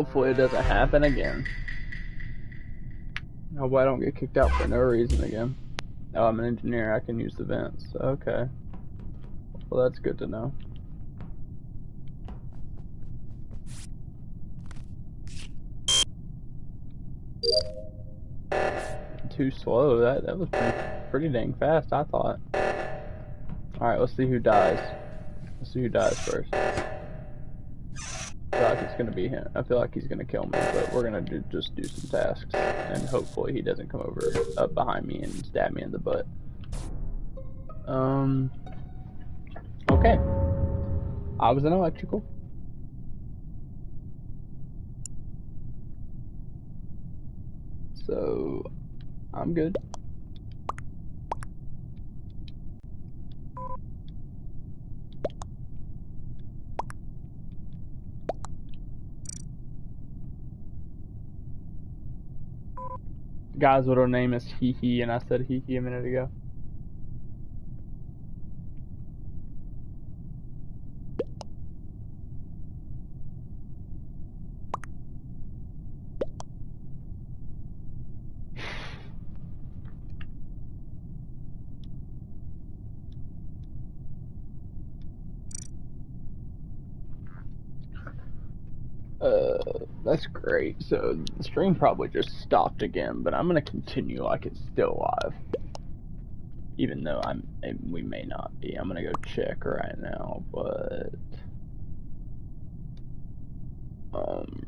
Hopefully it doesn't happen again. Hope I don't get kicked out for no reason again. Oh, I'm an engineer. I can use the vents. Okay. Well, that's good to know. Too slow. That that was pretty, pretty dang fast. I thought. All right, let's see who dies. Let's see who dies first. I feel like it's gonna be him. I feel like he's gonna kill me, but we're gonna do, just do some tasks, and hopefully he doesn't come over up behind me and stab me in the butt. Um. Okay. I was an electrical. So, I'm good. Guy's little name is Hee Hee, and I said Hee Hee a minute ago. Uh, that's great. So the stream probably just stopped again, but I'm gonna continue like it's still live. Even though I'm, we may not be. I'm gonna go check right now, but um,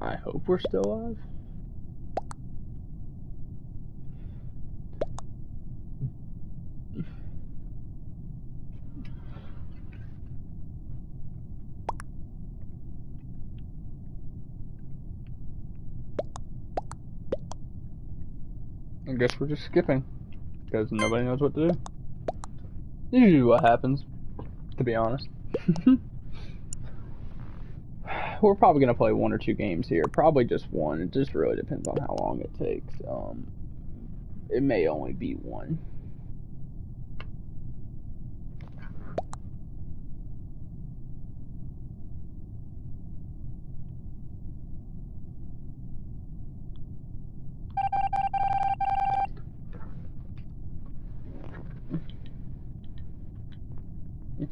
I hope we're still live. Guess we're just skipping because nobody knows what to do. Usually what happens, to be honest. we're probably gonna play one or two games here. Probably just one. It just really depends on how long it takes. Um, it may only be one.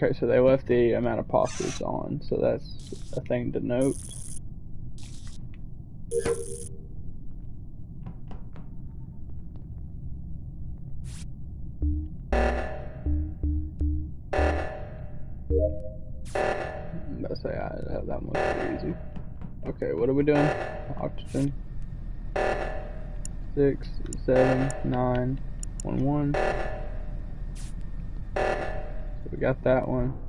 Okay, so they left the amount of posters on, so that's a thing to note. Say I have that pretty easy. Okay, what are we doing? Oxygen. Six, seven, nine, one, one. We got that one.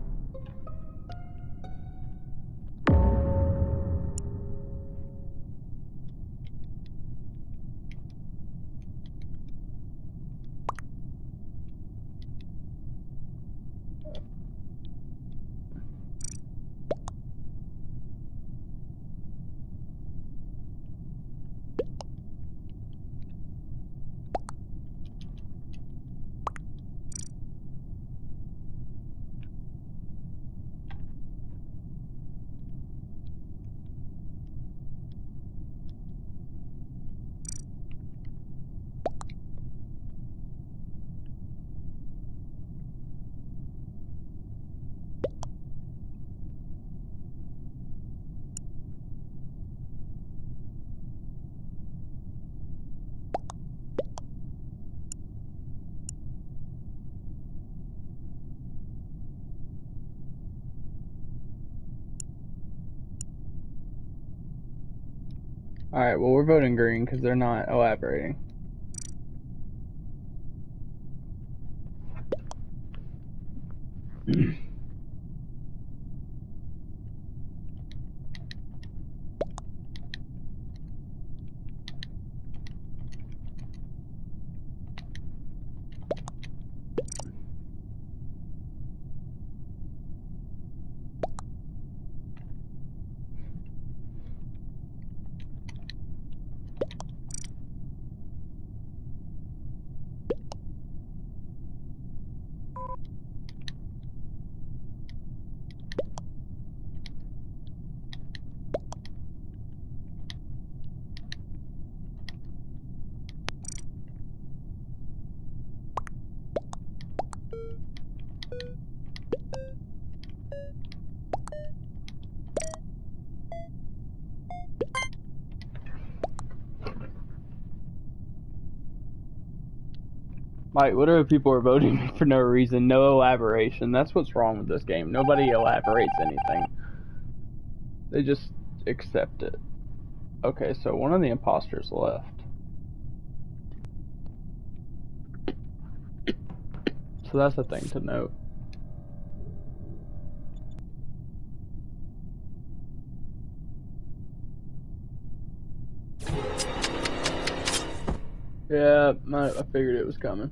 Alright, well we're voting green because they're not elaborating. Mike, literally people are voting for no reason, no elaboration. That's what's wrong with this game. Nobody elaborates anything. They just accept it. Okay, so one of the imposters left. So that's a thing to note. Yeah, I figured it was coming.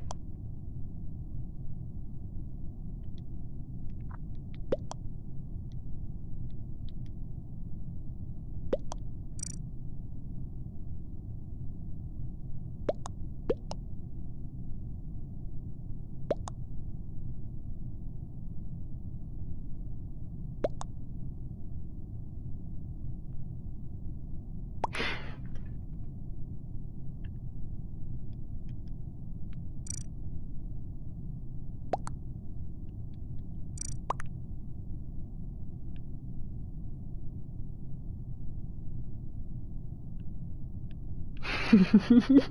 Yeah.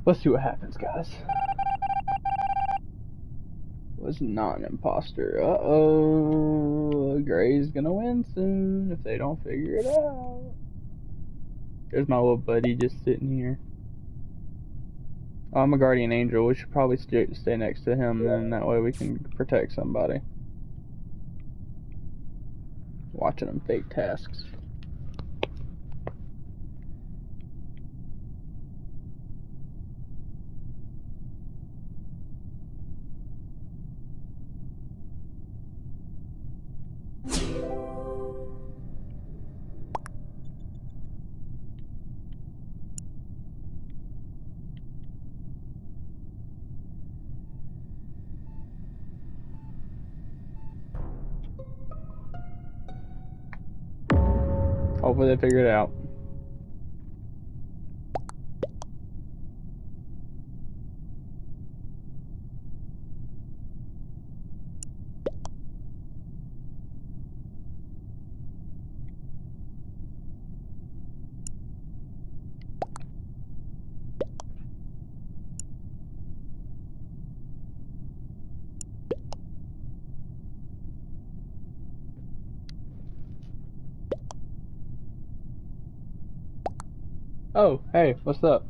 Let's see what happens, guys. Was not an imposter. Uh oh. Gray's gonna win soon if they don't figure it out. There's my little buddy just sitting here. Oh, I'm a guardian angel. We should probably stay, stay next to him, then that way we can protect somebody. Watching them fake tasks. They figure it out. Oh, hey, what's up?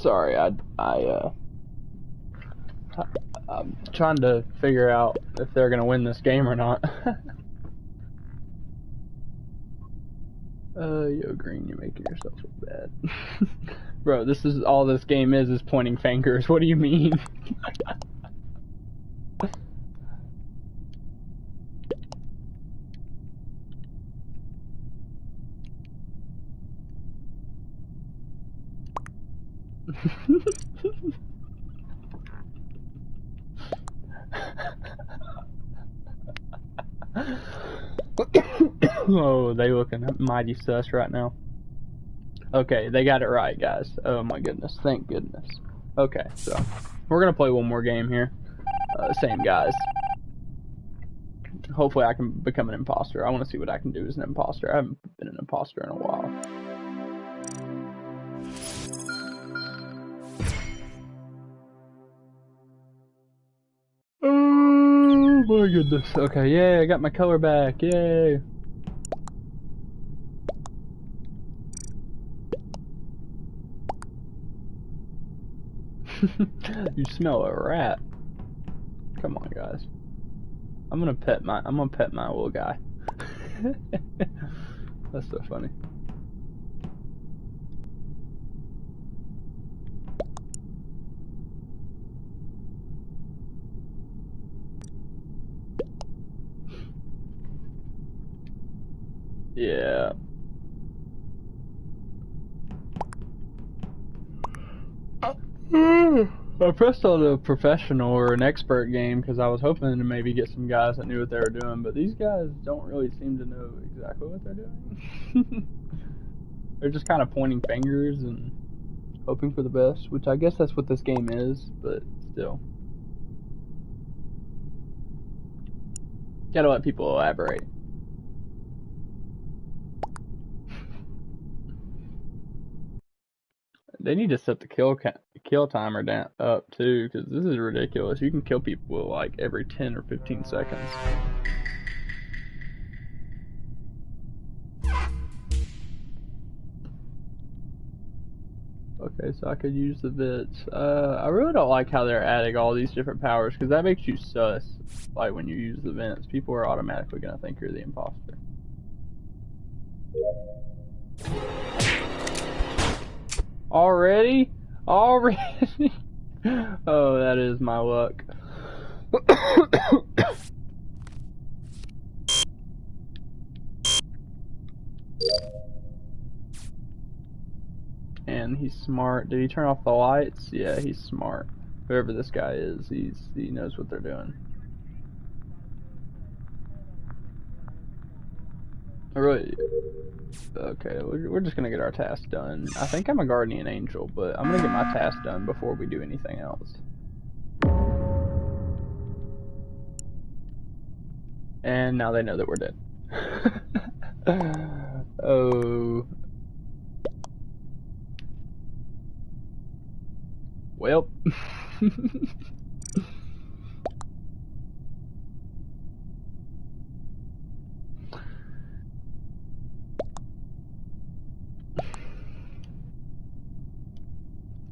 Sorry, I, I, uh, I, am trying to figure out if they're gonna win this game or not. uh, yo, Green, you're making yourself look bad. Bro, this is all this game is, is pointing fingers. What do you mean? oh, they looking mighty sus right now. Okay, they got it right, guys. Oh my goodness, thank goodness. Okay, so we're gonna play one more game here. Uh, same guys. Hopefully, I can become an imposter. I want to see what I can do as an imposter. I haven't been an imposter in a while. Oh my goodness. Okay, yay, I got my color back. Yay. you smell a rat. Come on, guys. I'm gonna pet my I'm gonna pet my little guy. That's so funny. Yeah. I pressed on a professional or an expert game because I was hoping to maybe get some guys that knew what they were doing, but these guys don't really seem to know exactly what they're doing. they're just kind of pointing fingers and hoping for the best, which I guess that's what this game is, but still. Gotta let people elaborate. They need to set the kill kill timer down up too, because this is ridiculous. You can kill people like every 10 or 15 seconds. Okay, so I could use the bits. Uh, I really don't like how they're adding all these different powers, because that makes you sus. Like, when you use the vents, people are automatically going to think you're the imposter. Already? Already? oh, that is my luck. and he's smart. Did he turn off the lights? Yeah, he's smart. Whoever this guy is, he's he knows what they're doing. Really Okay, we're just gonna get our task done. I think I'm a guardian angel, but I'm gonna get my task done before we do anything else. And now they know that we're dead. oh. Well.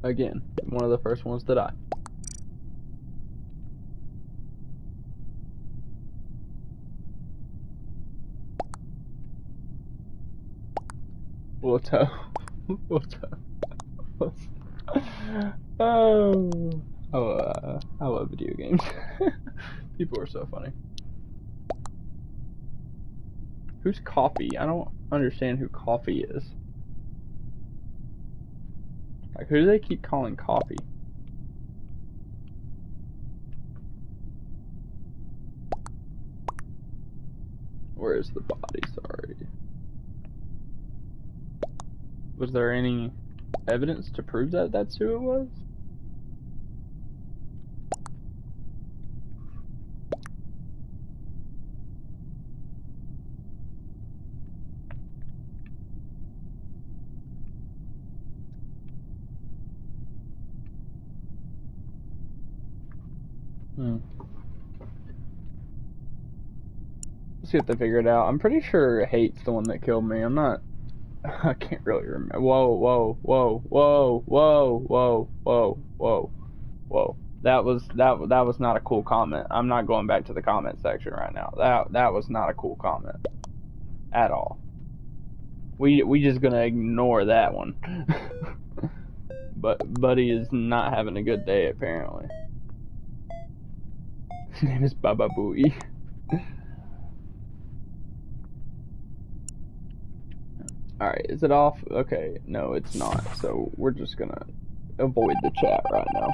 Again, one of the first ones to die. Water. Water. oh. Oh, uh, I love video games. People are so funny. Who's Coffee? I don't understand who Coffee is. Like, who do they keep calling coffee? Where is the body? Sorry. Was there any evidence to prove that that's who it was? Hmm. If they figure it out. I'm pretty sure Hate's the one that killed me. I'm not. I can't really remember. Whoa, whoa, whoa, whoa, whoa, whoa, whoa, whoa, whoa. That was that that was not a cool comment. I'm not going back to the comment section right now. That that was not a cool comment at all. We we just gonna ignore that one. but Buddy is not having a good day apparently. His name is Baba Booey. Alright, is it off? Okay, no, it's not. So we're just gonna avoid the chat right now.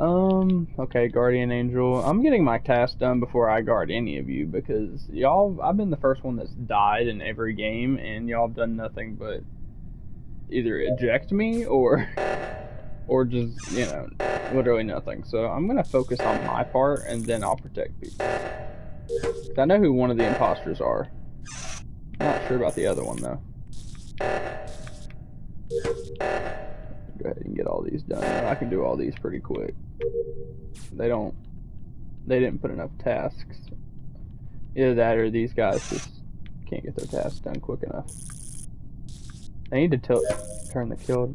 Um, okay, Guardian Angel. I'm getting my task done before I guard any of you because y'all, I've been the first one that's died in every game and y'all have done nothing but either eject me or, or just, you know, literally nothing. So I'm gonna focus on my part and then I'll protect people. I know who one of the imposters are. Not sure about the other one though. Go ahead and get all these done. I can do all these pretty quick. They don't. They didn't put enough tasks. Either that or these guys just can't get their tasks done quick enough. I need to turn the kill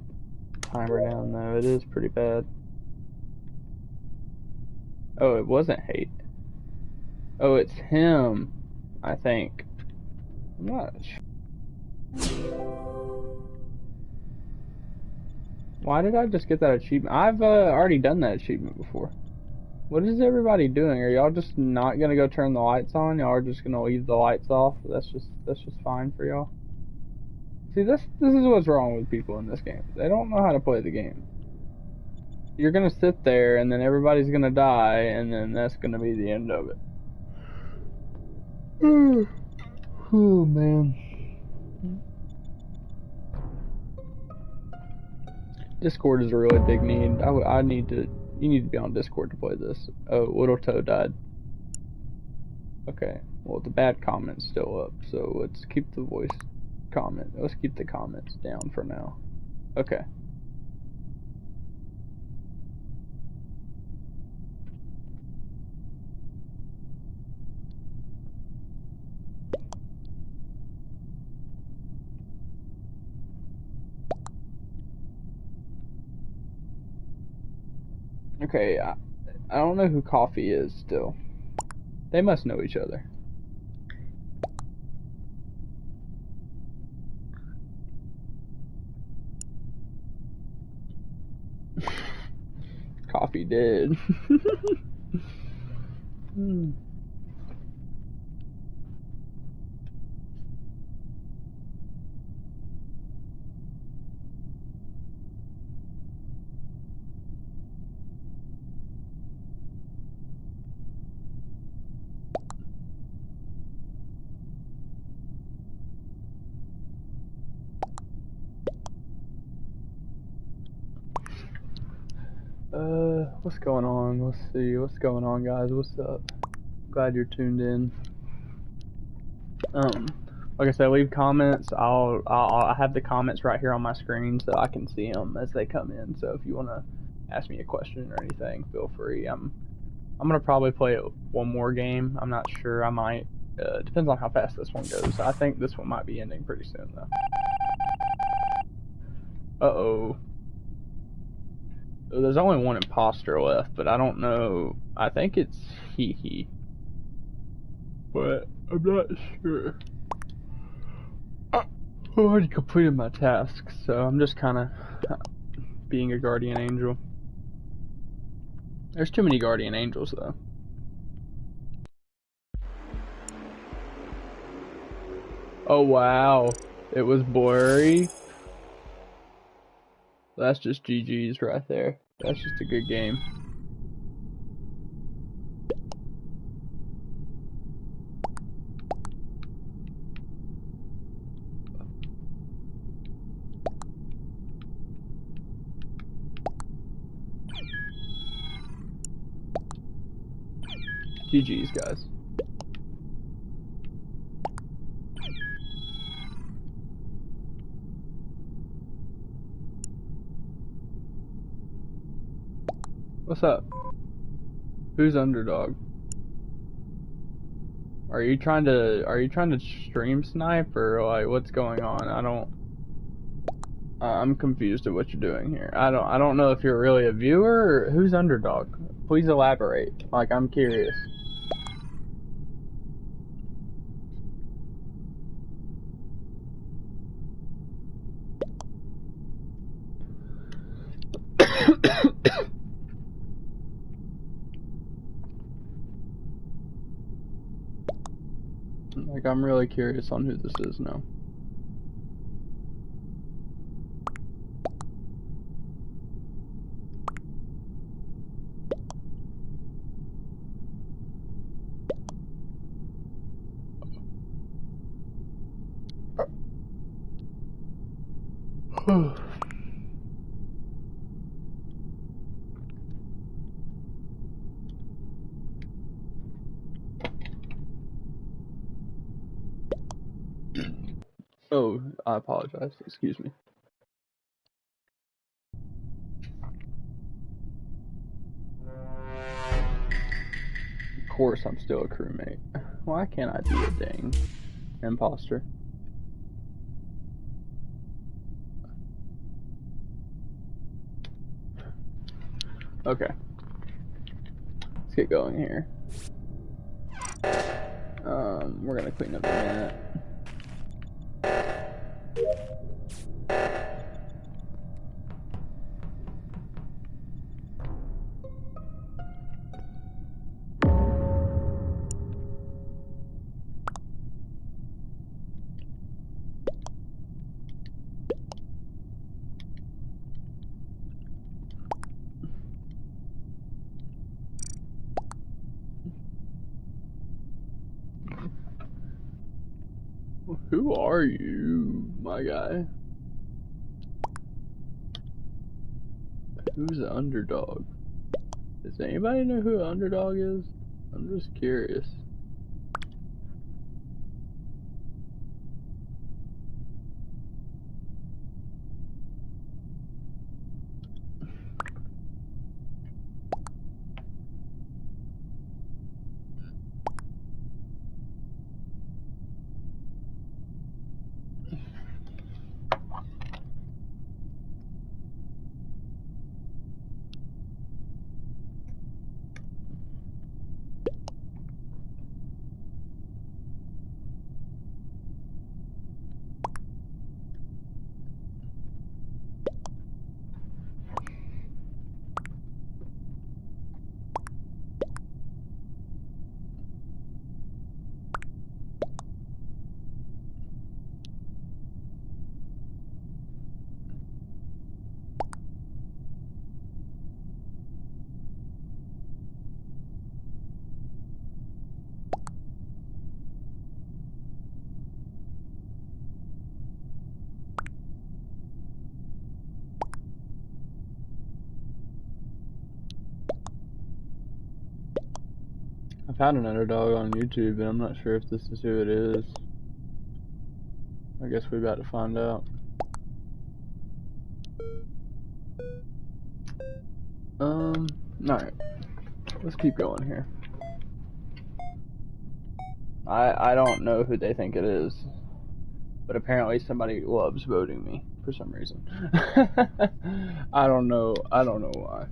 timer down though. It is pretty bad. Oh, it wasn't hate. Oh, it's him. I think. I'm not Why did I just get that achievement? I've uh, already done that achievement before. What is everybody doing? Are y'all just not gonna go turn the lights on? Y'all are just gonna leave the lights off? That's just that's just fine for y'all. See, this this is what's wrong with people in this game. They don't know how to play the game. You're gonna sit there, and then everybody's gonna die, and then that's gonna be the end of it. Oh man. Discord is a really big need. I, I need to. You need to be on Discord to play this. Oh, Little Toe died. Okay. Well, the bad comment's still up, so let's keep the voice comment. Let's keep the comments down for now. Okay. Okay, I, I don't know who Coffee is still. They must know each other. Coffee did. hmm. Uh, what's going on? Let's see. What's going on, guys? What's up? Glad you're tuned in. Um, like I said, leave comments. I'll, I'll I have the comments right here on my screen so I can see them as they come in. So if you want to ask me a question or anything, feel free. I'm I'm gonna probably play one more game. I'm not sure. I might. Uh, depends on how fast this one goes. I think this one might be ending pretty soon though. Uh oh. There's only one imposter left, but I don't know. I think it's Hee Hee. But I'm not sure. I already completed my task, so I'm just kind of being a guardian angel. There's too many guardian angels, though. Oh, wow. It was blurry. That's just GG's right there. That's just a good game. GG's, guys. What's up? Who's underdog? Are you trying to are you trying to stream snipe or like what's going on? I don't I'm confused at what you're doing here. I don't I don't know if you're really a viewer or who's underdog. Please elaborate. Like I'm curious. Like, I'm really curious on who this is now. oh, I apologize. Excuse me. Of course, I'm still a crewmate. Why can't I be a dang imposter? Okay. Let's get going here. Um, we're gonna clean up a minute. My guy? Who's the underdog? Does anybody know who the underdog is? I'm just curious. I found an underdog on YouTube, and I'm not sure if this is who it is. I guess we're about to find out. Um, alright. Let's keep going here. I I don't know who they think it is. But apparently somebody loves voting me for some reason. I don't know I don't know why.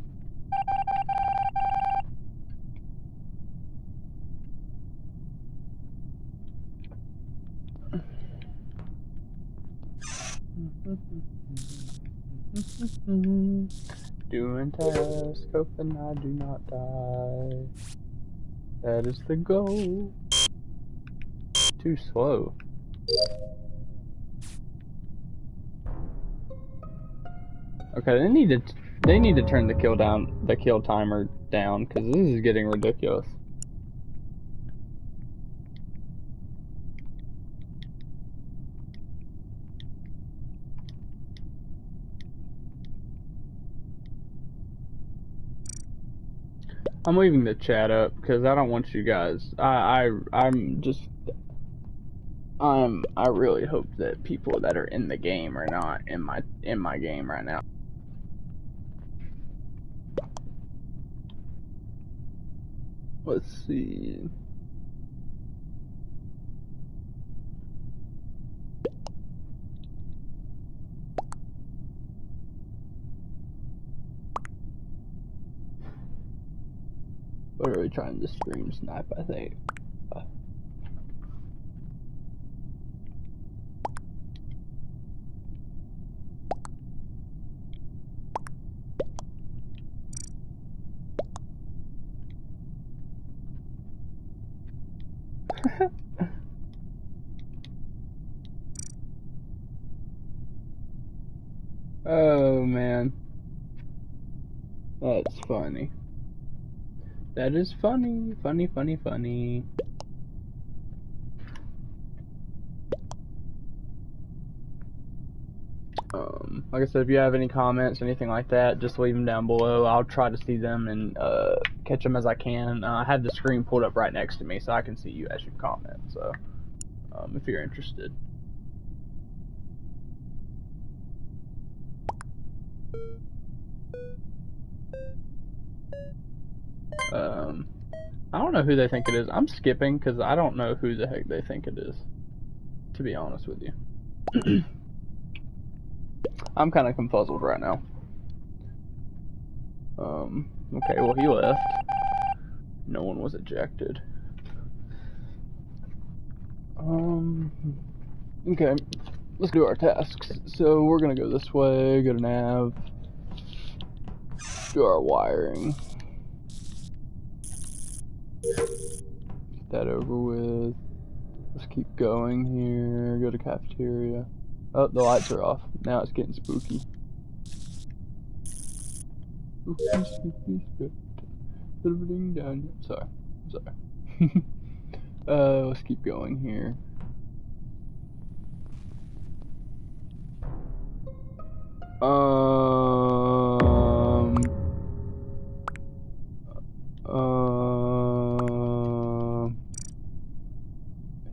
Mm-hmm. Doing task, hoping I do not die. That is the goal. Too slow. Okay, they need to they need to turn the kill down the kill timer down because this is getting ridiculous. I'm leaving the chat up because I don't want you guys. I I I'm just. Um, I really hope that people that are in the game are not in my in my game right now. Let's see. Trying to stream snipe, I think. oh man. That's funny. That is funny, funny, funny, funny. Um. like I said, if you have any comments, anything like that, just leave them down below. I'll try to see them and uh, catch them as I can. Uh, I have the screen pulled up right next to me, so I can see you as you comment. So, um, if you're interested. Um, I don't know who they think it is. I'm skipping because I don't know who the heck they think it is. To be honest with you. I'm kind of confuzzled right now. Um, okay, well, he left. No one was ejected. Um, okay, let's do our tasks. So we're gonna go this way, go to nav, do our wiring. That over with. Let's keep going here, go to cafeteria. Oh, the lights are off. Now it's getting spooky. Spooky, spooky, spooky. down. Sorry, sorry. uh, let's keep going here. Um. Um.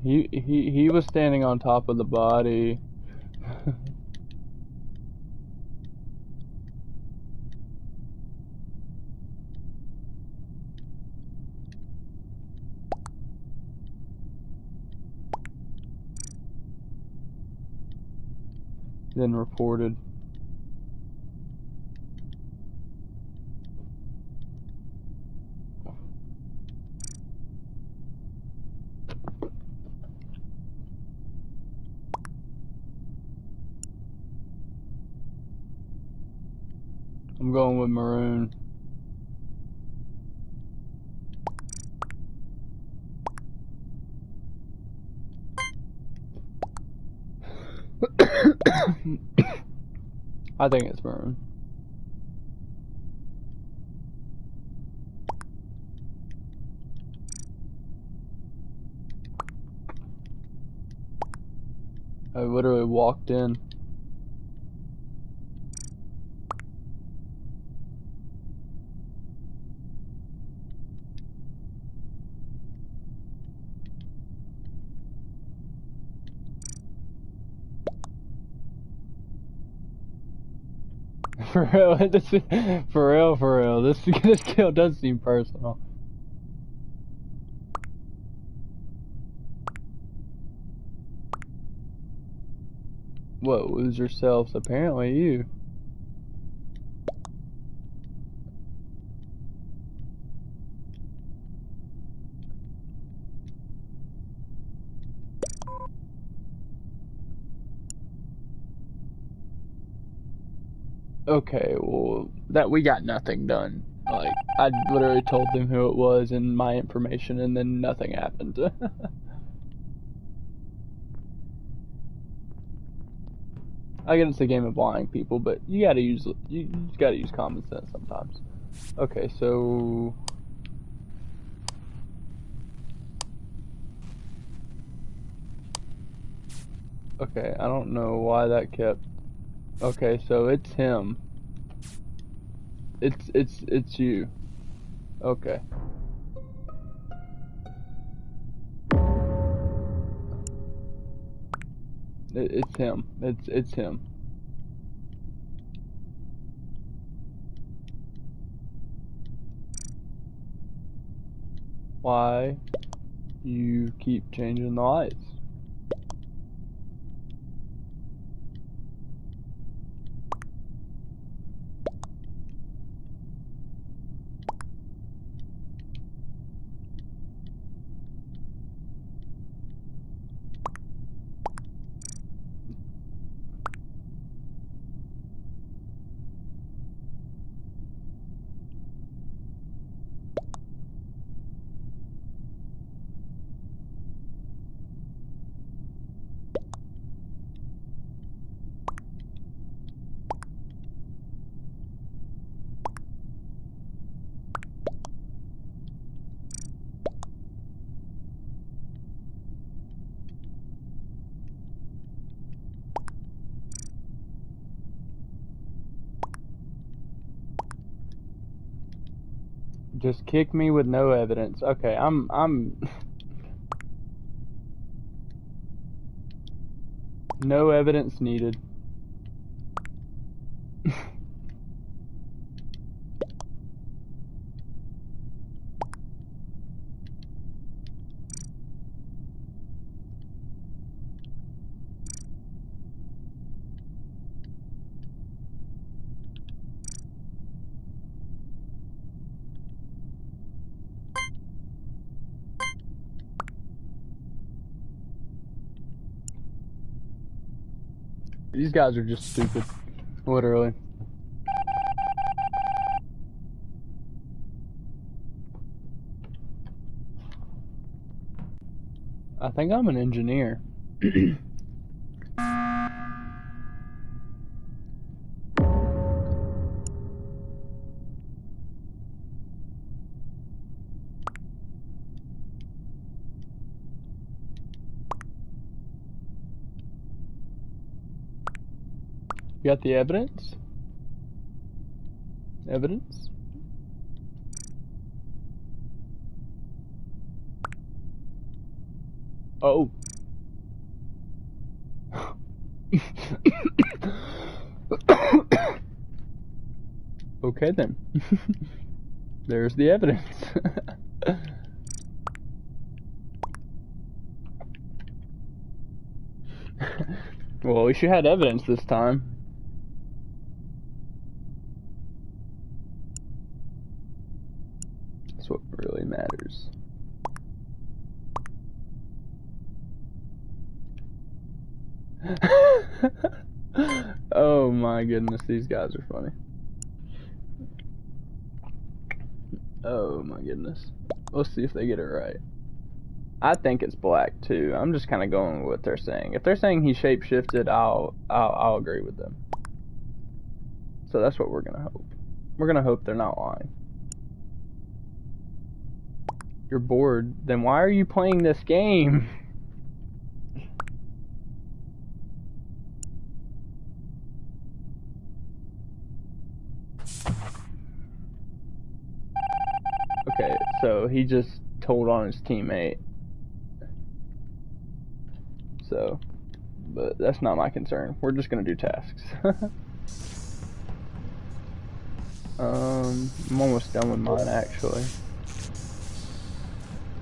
He he he was standing on top of the body. then reported. I'm going with maroon. I think it's maroon. I literally walked in. for real, this for real, for real. This this kill does seem personal. What was yourselves? Apparently you. Okay, well, that we got nothing done. Like, I literally told them who it was and my information, and then nothing happened. I get it's a game of lying people, but you gotta use you, you gotta use common sense sometimes. Okay, so Okay, I don't know why that kept Okay, so it's him. It's it's it's you. Okay. It, it's him. It's it's him. Why you keep changing the lights? Just kick me with no evidence. Okay, I'm I'm no evidence needed. These guys are just stupid. Literally. I think I'm an engineer. You got the evidence? Evidence? Oh. okay then. There's the evidence. well, at least you had evidence this time. That's what really matters. oh my goodness, these guys are funny. Oh my goodness. Let's see if they get it right. I think it's black too. I'm just kind of going with what they're saying. If they're saying he shapeshifted, I'll, I'll I'll agree with them. So that's what we're gonna hope. We're gonna hope they're not lying. You're bored. Then why are you playing this game? Okay, he just told on his teammate. So, but that's not my concern. We're just gonna do tasks. um, I'm almost done with mine actually.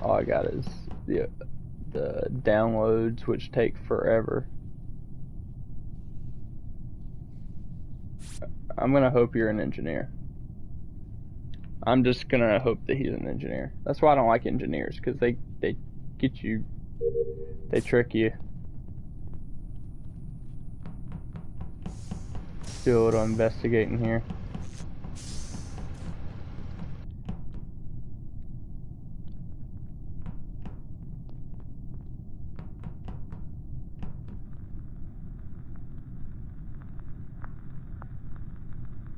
All I got is the the downloads, which take forever. I'm gonna hope you're an engineer. I'm just gonna hope that he's an engineer. That's why I don't like engineers, because they, they get you, they trick you. Do a little investigating here.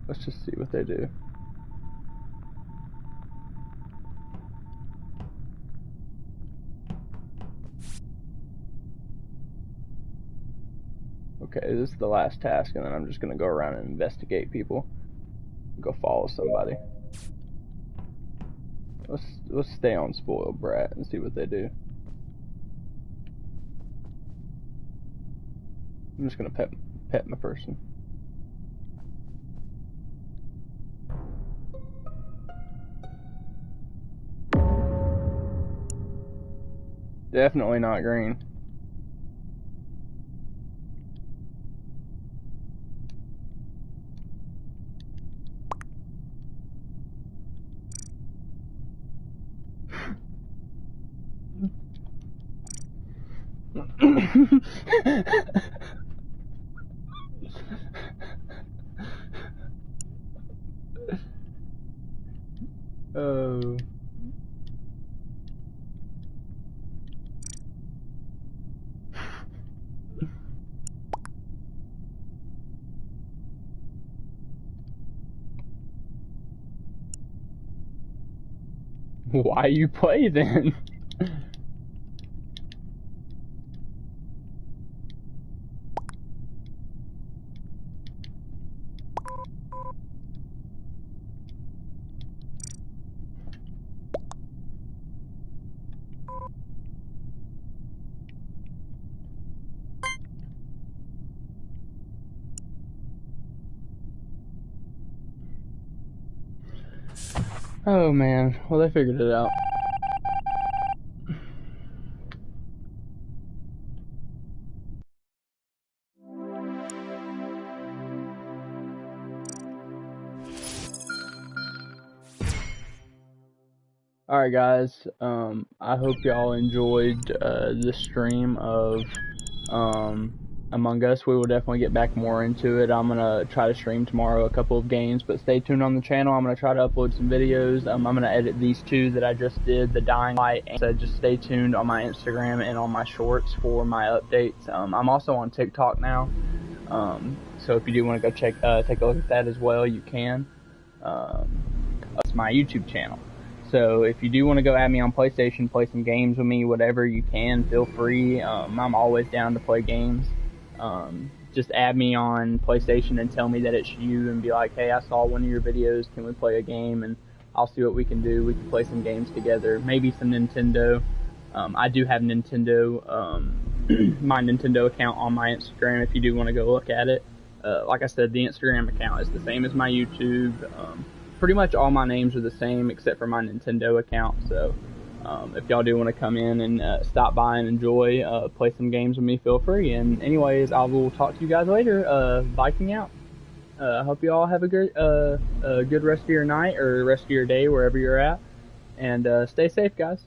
Let's just see what they do. Okay, this is the last task, and then I'm just gonna go around and investigate people. Go follow somebody. Let's let's stay on spoiled brat and see what they do. I'm just gonna pet pet my person. Definitely not green. Why you play then? Oh man, well they figured it out. Alright guys, um, I hope y'all enjoyed uh, the stream of um, Among Us. We will definitely get back more into it. I'm going to try to stream tomorrow a couple of games, but stay tuned on the channel. I'm going to try to upload some videos. Um, I'm going to edit these two that I just did, the Dying Light, and so just stay tuned on my Instagram and on my shorts for my updates. Um, I'm also on TikTok now, um, so if you do want to go check, uh, take a look at that as well, you can. Um, it's my YouTube channel. So if you do want to go at me on PlayStation, play some games with me, whatever you can, feel free. Um, I'm always down to play games. Um, just add me on PlayStation and tell me that it's you and be like, hey, I saw one of your videos. Can we play a game? And I'll see what we can do. We can play some games together. Maybe some Nintendo. Um, I do have Nintendo, um, my Nintendo account on my Instagram if you do want to go look at it. Uh, like I said, the Instagram account is the same as my YouTube. Um, pretty much all my names are the same except for my Nintendo account. So um, if y'all do want to come in and uh, stop by and enjoy, uh, play some games with me, feel free. And anyways, I will talk to you guys later. Uh, Viking out. Uh, I hope you all have a good, uh, a good rest of your night or rest of your day wherever you're at. And uh, stay safe, guys.